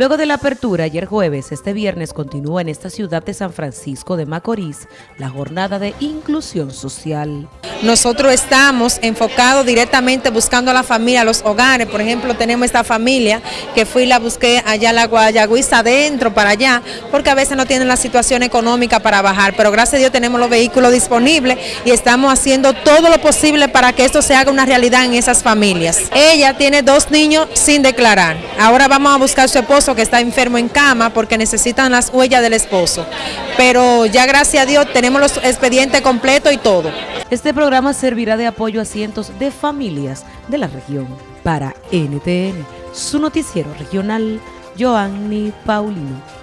Luego de la apertura ayer jueves, este viernes continúa en esta ciudad de San Francisco de Macorís la jornada de inclusión social. Nosotros estamos enfocados directamente buscando a la familia, a los hogares. Por ejemplo, tenemos esta familia que fui y la busqué allá a la Guayagüiza adentro para allá, porque a veces no tienen la situación económica para bajar, pero gracias a Dios tenemos los vehículos disponibles y estamos haciendo todo lo posible para que esto se haga una realidad en esas familias. Ella tiene dos niños sin declarar. Ahora vamos a buscar a su esposo que está enfermo en cama porque necesitan las huellas del esposo. Pero ya gracias a Dios tenemos los expedientes completos y todo. Este programa servirá de apoyo a cientos de familias de la región. Para NTN, su noticiero regional, Joanny Paulino.